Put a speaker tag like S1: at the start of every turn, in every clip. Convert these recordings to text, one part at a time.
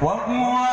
S1: Welcome, one.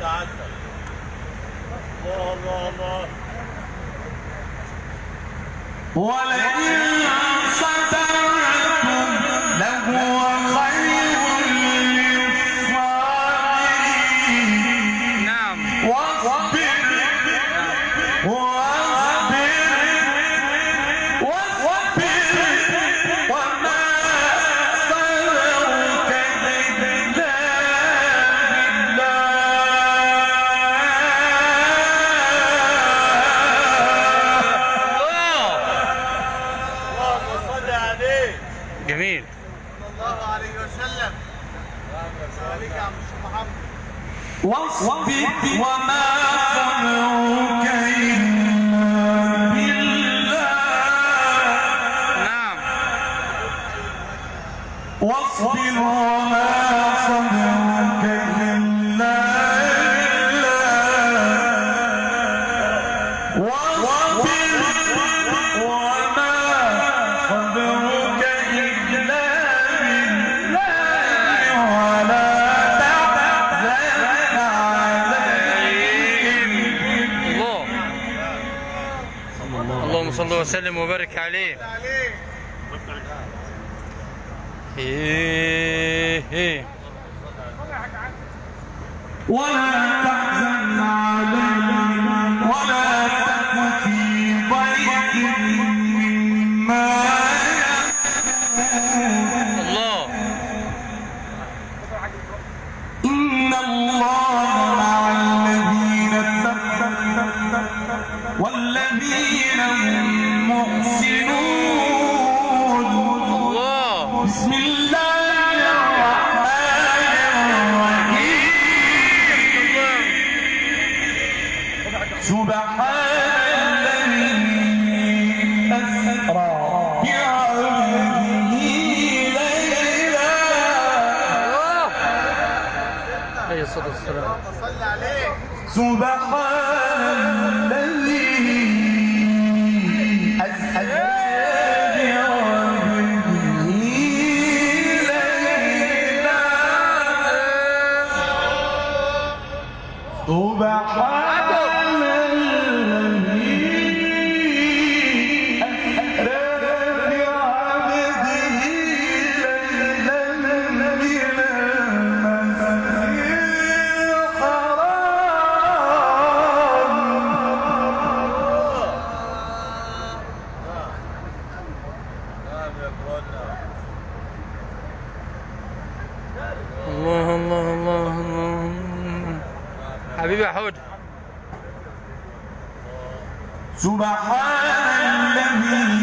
S1: تعدى
S2: الله الله الله.
S1: ولئن
S3: صلى
S1: واصبر وما صنعك إلا
S2: نعم.
S1: واصبر.
S2: وسلم وبارك عليه. إيه إيه.
S1: ولا
S2: حبيبي يا حود.
S1: سبحان الذي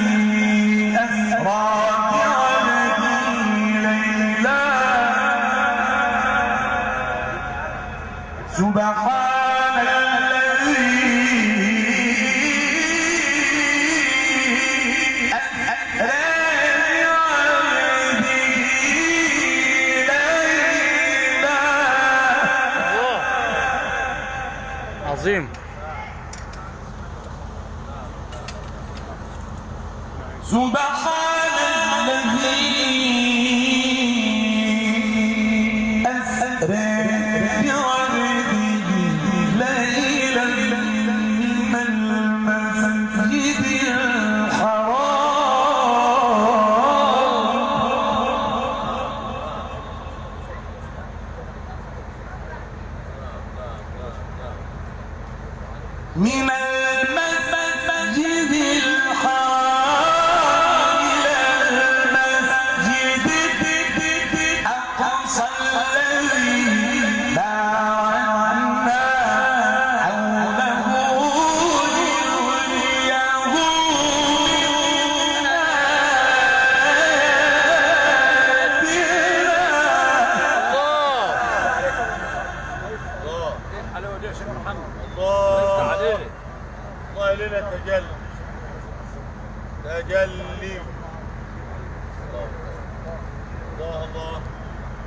S2: Zoom.
S1: Zumba.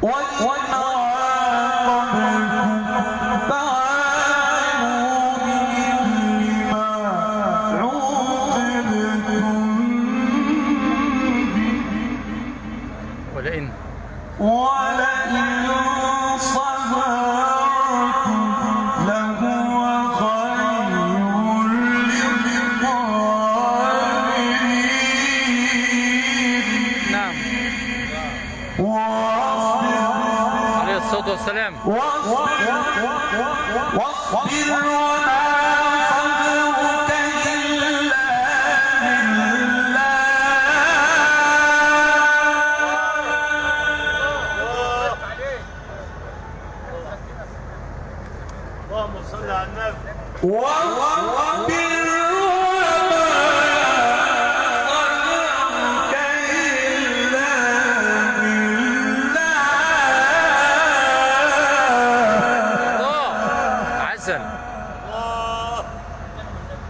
S2: what الصلاة والسلام.
S1: واصبر وما صبرك إلا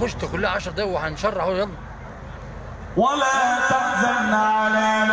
S2: خش كلها 10 دقايق وهنشرح اهو. يلا.
S1: ولا تحزن عليهم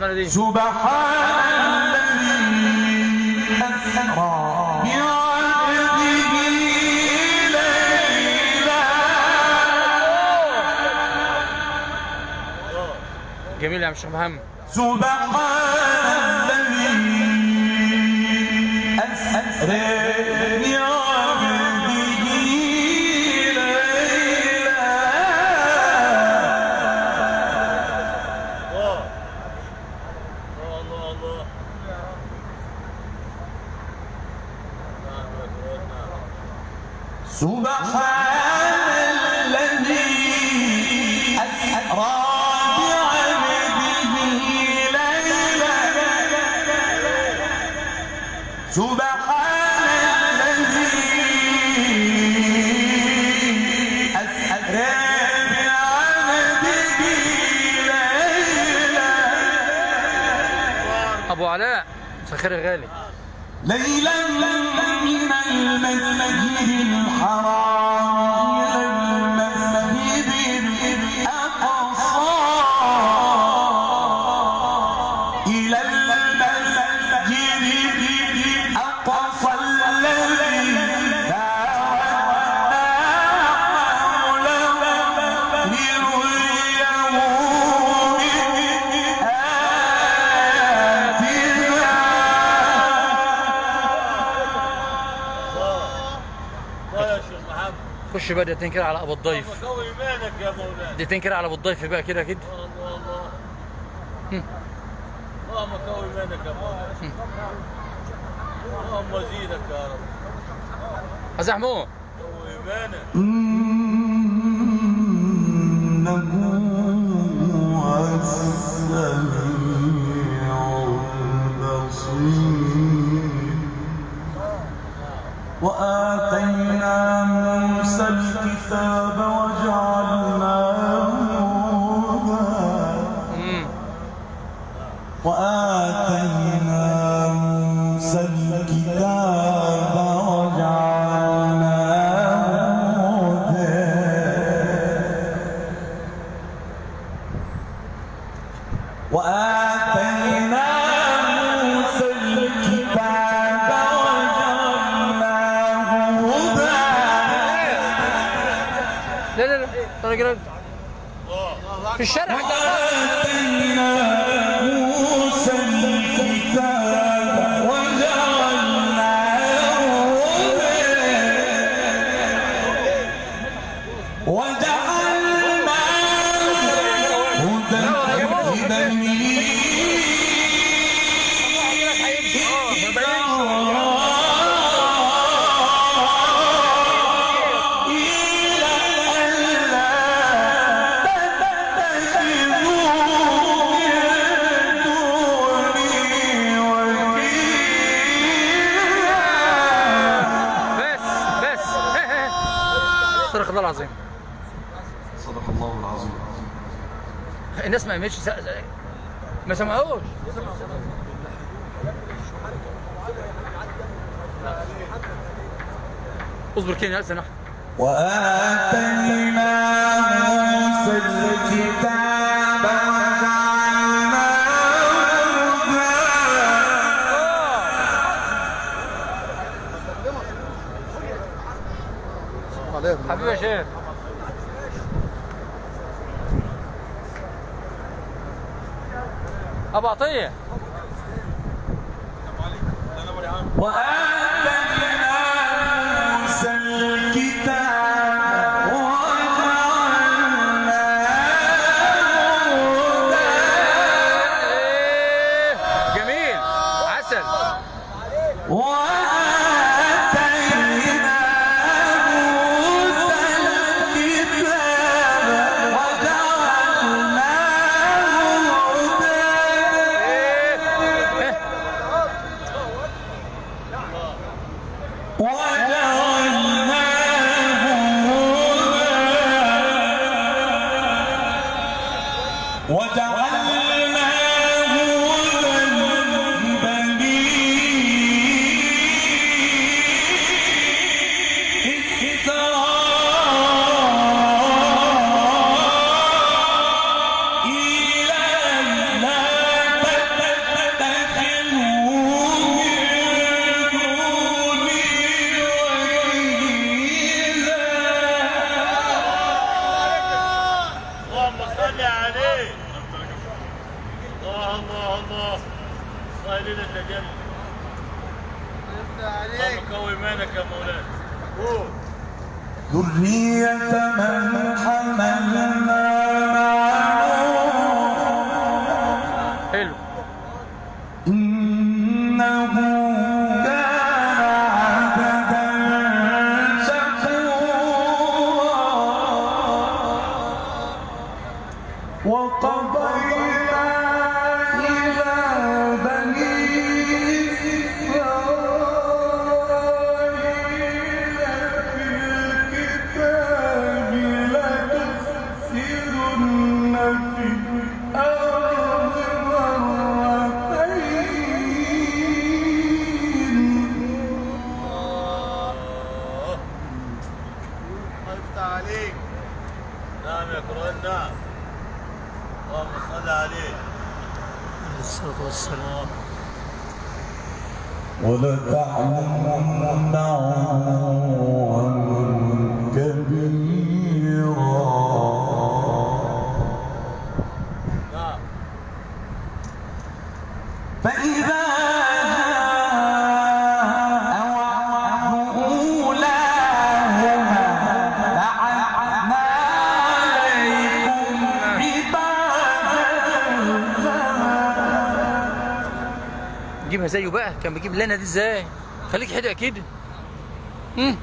S1: سبحان الذي
S2: جميل يا الشيخ محمد.
S1: سبحان الذي أسرى
S3: الله الله الله
S2: سخير غالي.
S1: ليلا.
S2: بقى كده على أبو الضيف.
S3: قوي إيمانك يا مولانا.
S2: دقيقتين كده على أبو الضيف بقى كده كده
S3: الله الله اللهم قوي إيمانك يا مولانا. اللهم زيدك يا رب.
S2: محمود
S3: قوي
S1: إيمانك. وآتينا
S2: الله العظيم.
S1: صدق الله العظيم.
S2: الناس ما قامتش ما سمعوش. اصبر كين يا سنة
S1: وآتينا موسى الكتاب
S2: حبيبي يا شيخ.
S3: أبو عطية. One. لنا تجلد اللهم قو ايمانك
S1: ذرية من حملنا معه.
S2: حلو.
S1: إنه وقضينا
S2: والسلام
S1: ولتعلمن
S2: كان بيجيب لنا دي إزاي؟ خليك حدق كده. امم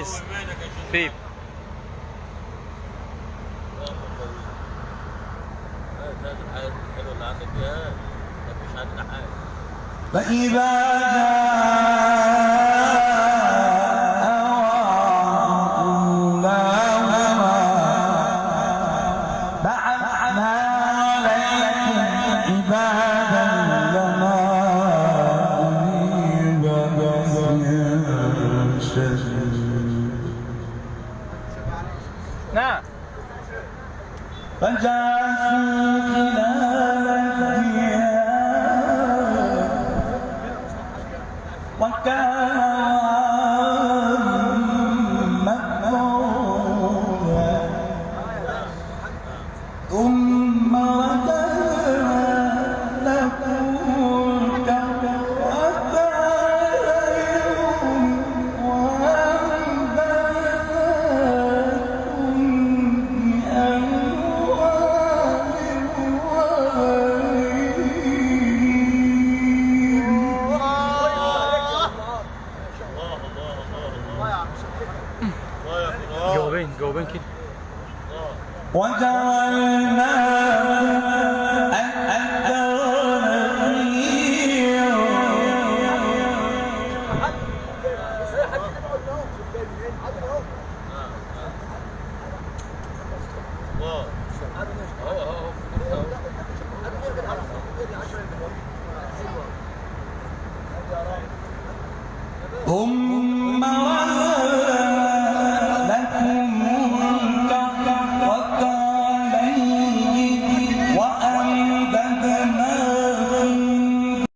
S2: كويس. بيب
S1: حلو